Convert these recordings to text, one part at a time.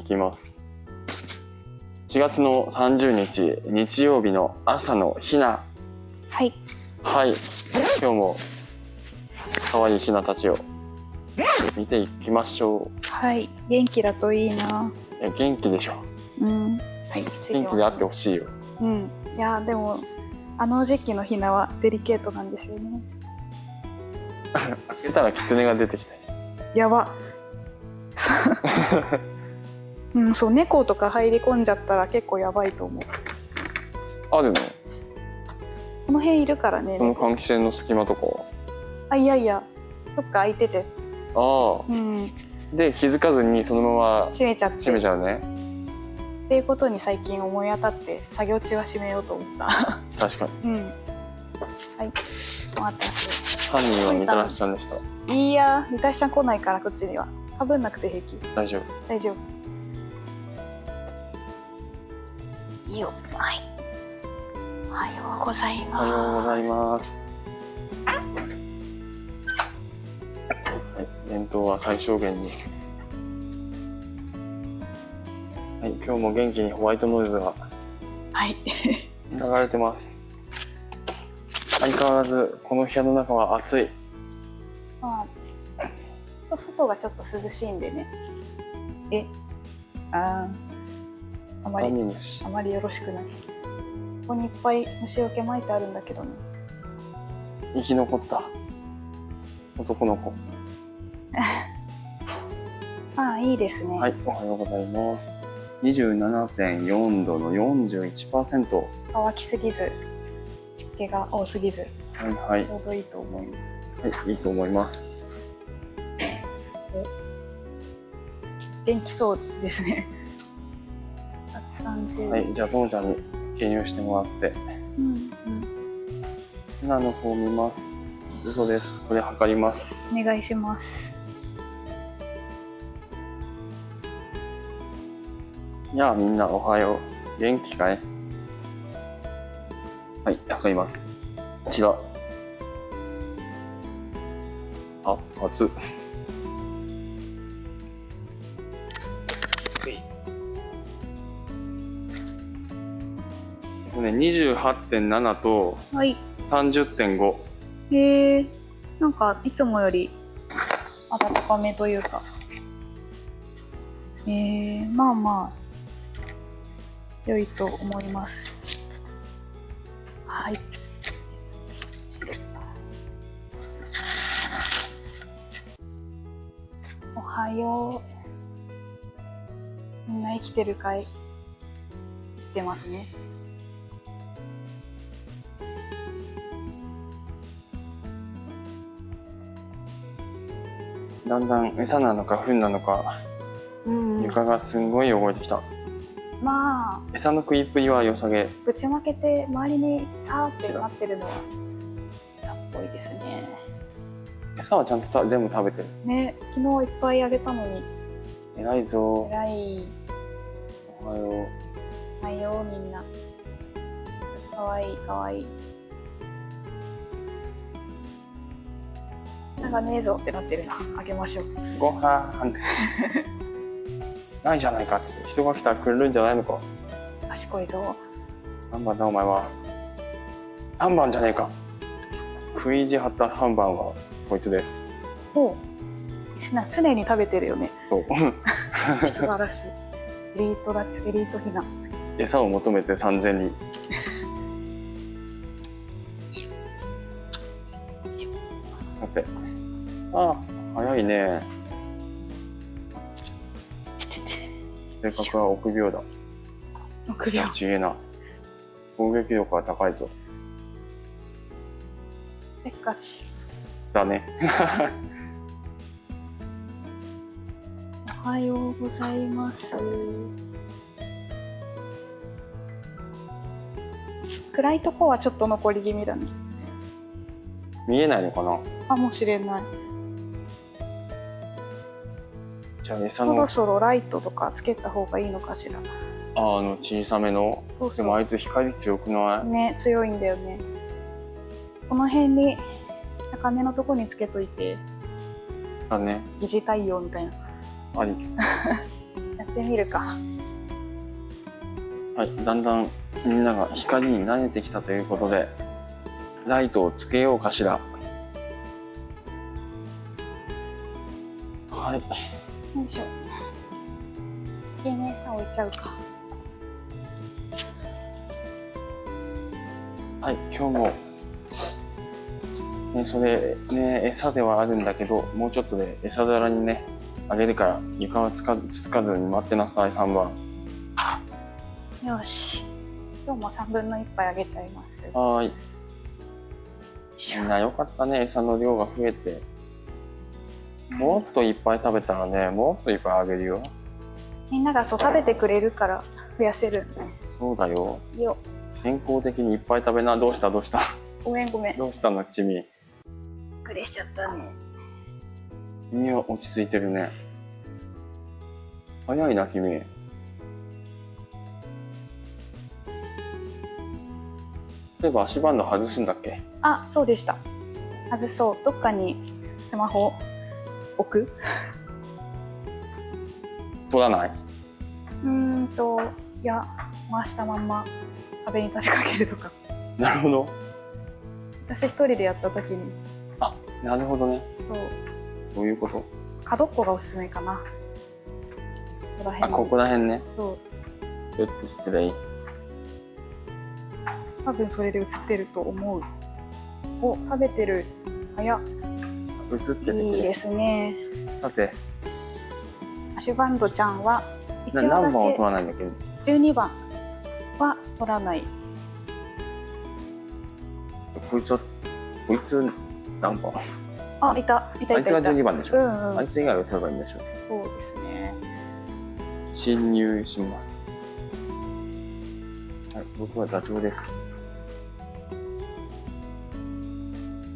いきます。4月の30日日曜日の朝のひな。はい。はい。今日も可愛いひなたちを見ていきましょはい。元気だといいな。ういや元気でしょ。うん。はい。元気であってほしいよ。うん。いやでもあの時期のひなはデリケートなんですよね。開けたら狐が出てきたやば うんそう猫とか入り込んじゃったら結構やばいと思う。あるのこの辺いるからねこの猫。換気扇の隙間とかあいやいや。どっか開いてて。あうん。あで気づかずにそのまま閉めちゃって。閉めちゃうね。っていうことに最近思い当たって作業中は閉めようと思った。確かに。うん。はい。お待たせ。犯人はみたらしちゃんでした。いいやみたしちゃん来ないからこっちには。かぶんなくて平気。大丈夫。大丈夫いいよ。はい。おはようございおます。はようございます。はい伝統は最小限に。はい今日も元気にホワイトノイズがはい。流れてます。相変わらずこの部屋の中は暑い。まあ外がちょっと涼しいんでね。え？あーあまダりあまりよろしくない。ここにいっぱい虫除け巻いてあるんだけどね。生き残った。男の子。ああいいですね、はいおはようございます。27.4度の41%乾きすぎず湿気が多すぎずはいはい。ちょうどいいと思います。はいいいと思います。元気そうですね130はいじゃあともちゃんに記入してもらって。うんうん今の方見ます。嘘です。これ測ります。お願いします。やあみんなおはよう。元気かい？はい測ります。こちら。あ熱っとね28.7とはい。30.5へえ。なんかいつもより暖かめというか。えー、まあまあ良いと思います。はい。おはよう。みんな生きてるかい？生きてますねだんだん餌なのか糞なのかうん床がすんごい汚れてきた。まあ餌の食いっぷりは良さげ。ぶちまけて周りにさーってなってるのはさっぽいですね。餌はちゃんとた全部食べてる。ね昨日いっぱいあげたのに。偉いぞ。えらい。おはよないよみんな。かわいいかわいいなんかねえぞってなってるな。あげましょう。うごはん ないじゃないかって。人が来たら来るんじゃないのか。賢いぞ。何番だお前は。3番じゃねえか。食い意地張った3番はこいつです。お常に食べてるよね。そう。素晴らしい。エリートだっちエリートひな餌を求めて3000人。さいね。性格は臆病だ。臆病。ちげえな。攻撃力は高いぞ。せっかち。だね。おはようございます。暗いとこはちょっと残り気味だね。見えないのかな？かもしれない。じゃあ餌のそろそろライトとかつけた方がいいのかしら。ああの小さめの？そうそでもあいつ光強くなう。い？ね、強いんだよね。この辺に高めのとこにつけといて、だね疑似太陽みたいな。あり ってみるかはい、だんだんみんなが光に慣れてきたということで、ライトをつけようかしら。はい。よいしょ家に餌置いちゃうかはい、今日も、ね、それ、ね、餌ではあるんだけど、もうちょっとで餌皿にね、あげるから、床はつかつつかずに待ってなさい、3番。よし今日も3分の1杯あげちゃいますはーい。みんなよかったね、餌の量が増えて。もっといっぱい食べたらね、もっといっぱいあげるよ。みんながそう食べてくれるから増やせるそうだよ。よ健康的にいっぱい食べな。どうした？どうした？ごめんごめんどうしたの？ちみ。くりしちゃったね君は落ち着いてるね。早いな、君。例えば足バンド外すんだっけ？あそうでした外そうどっかにスマホ置く取らない？うーんといや回したまんま壁に立てかけるとか。なるほど。私一人でやった時に。あ、なるほどね。そう。どういうこと？角っこがおすすめかな。ここらあ、辺ここら辺ね。そう。ちょっと失礼。多分それで映ってると思う。お食べてる。早っ映ってていいですね。さて、アシュバンドちゃんは何番を取けらないんだっけ？12番は取らない。こいつは、こいつ何番？あいたいたあいつがいたいた12番でしょ、うんうん。あいつ以外を取ればいいんでしょ。そうですね。侵入します。はい、僕はダチョウです。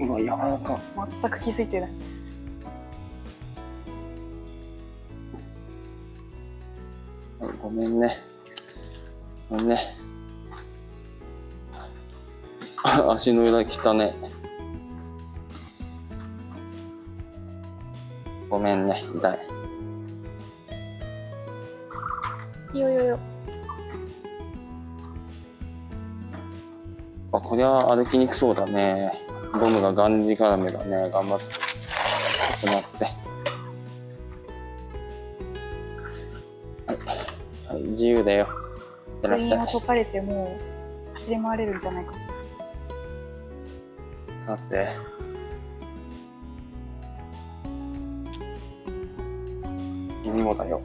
うわ、柔らか。全く気づいてないはいごめんね。ごめんね。あ足の裏汚ね。ごめんね、痛い。いいよよよあ、こりゃ歩きにくそうだね。ゴムががんじがらめだね。頑張って。ちょって。はい。はい、自由だよ。いらっしゃい。解かれてもう走り回れるんじゃないかさて。君もだよ。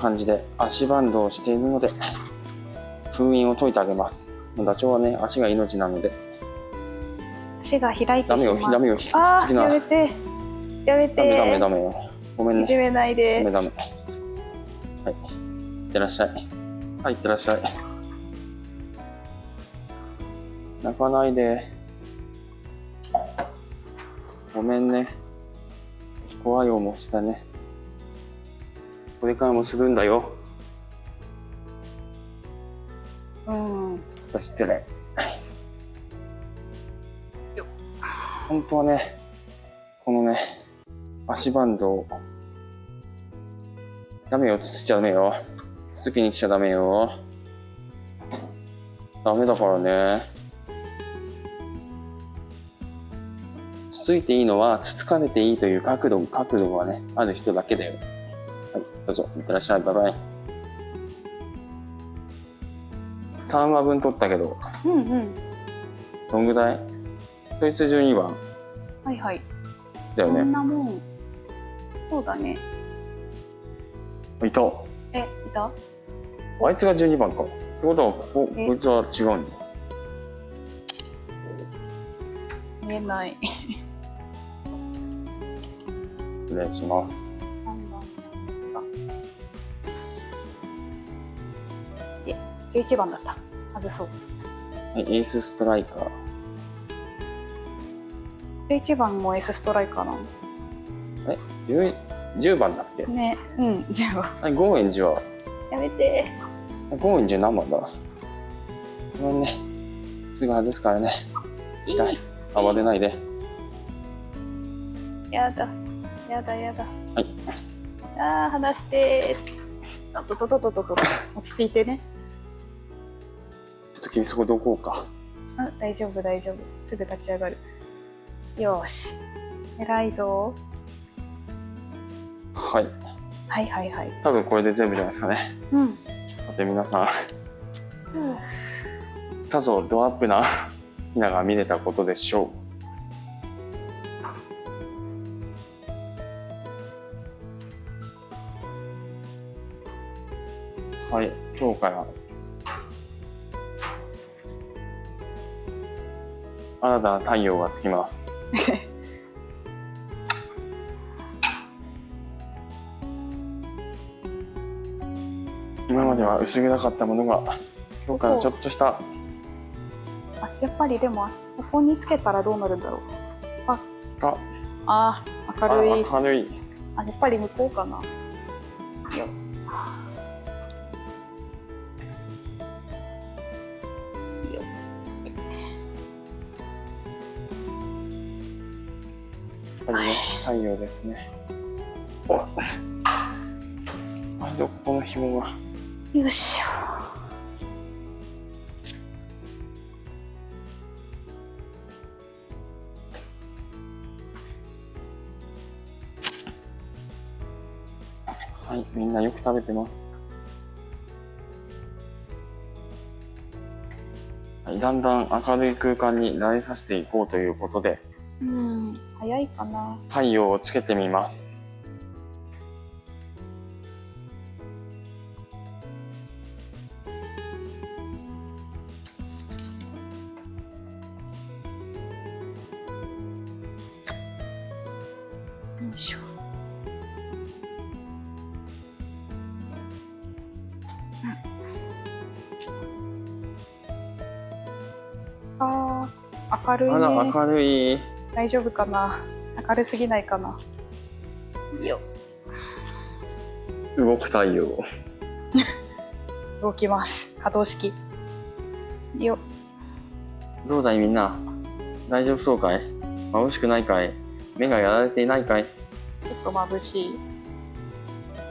感じで足バンドをしているので、封印を解いてあげます。ダチョウはね、足が命なので、足が開いダメよ、てしまうダメよ、引きつあーきな。ダやめてやめてメダメダメよ。ごめんね。いじめないダでメダメ。はい。いってらっしゃい。はい、いってらっしゃい。泣かないで。ごめんね。怖い思いしたね。これからもするんだよ。うん失礼。本当はね、このね、足バンドを、ダメよ、つつっちゃダメよ。つつきに来ちゃダメよ。ダメだからね。つついていいのは、つつかれていいという角度、角度がね、ある人だけだよ。はい、どうぞ、いってらっしゃい、バイバイ。3話分取ったけど、うんうんどんぐらい？そいつ12番はいはいだよね。こんなもんそうだねいた。えいた？あいつが12番か。ってことは、ここいつは違うんだ。見えない 失礼します。11番だった外そうはい、エースストライカー。11番も S ストライカーなの 10, 10番だっけ？ねうん10番はい、ゴーエンジは、やめてゴーエンジ何番だ？ごめんね。すぐ外すからね。い痛い。暴れないで。やだ。やだやだ。はい。ああ、離してあとととととと。落ち着いてね。ちょっと君そこどこうか。うん、大丈夫大丈夫。すぐ立ち上がる。よーし。偉いぞ。はい。はいはいはい。多分これで全部じゃないですかね。うん。さて皆さん、さぞドアップなひなが見れたことでしょう。はい、今日から新たな太陽がつきます。今までは薄暗かったものが今日からちょっとしたあ、やっぱりでも、ここにつけたらどうなるんだろう。があー、明るい。明るいあ、やっぱり向こうかな。よ。りね太陽ですね。おあどこの紐がよいしょ。はいみんなよく食べてます。はいだんだん明るい空間に慣れさせていこうということで。うん、早いかな。太陽をつけてみますよいしょ。ああ、明るいあらね。明るい大丈夫かな？明るすぎないかな？よ、動く太陽動きます。可動式。よ、どうだいみんな？大丈夫そうかい？眩しくないかい？目がやられていないかい？ちょっと眩しい。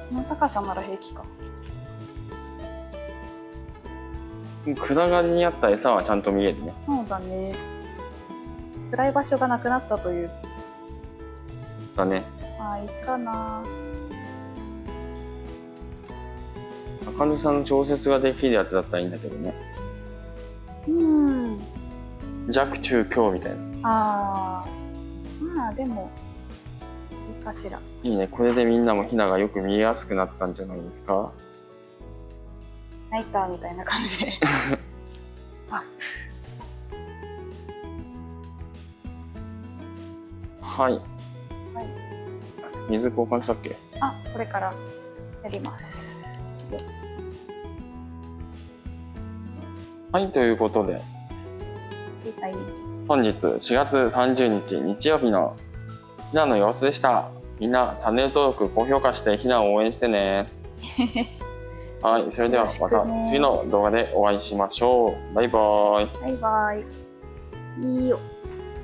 この高さなら平気か。暗がりにあった餌はちゃんと見えるねそうだね。暗い場所がなくなったという。だねまあ、いいかな。明るさの調節ができるやつだったらいいんだけどねうん。弱中強みたいなああ。まあ、でも、いいかしら。いいねこれでみんなもヒナがよく見えやすくなったんじゃないですか？ナイターみたいな感じで。あ、はいはい。水交換したっけ？あ、これからやります。はいということではい。本日4月30日日曜日のヒナの様子でしたみんなチャンネル登録高評価してヒナを応援してね はいそれではまた次の動画でお会いしましょうバイバイバイバイ。いいよ。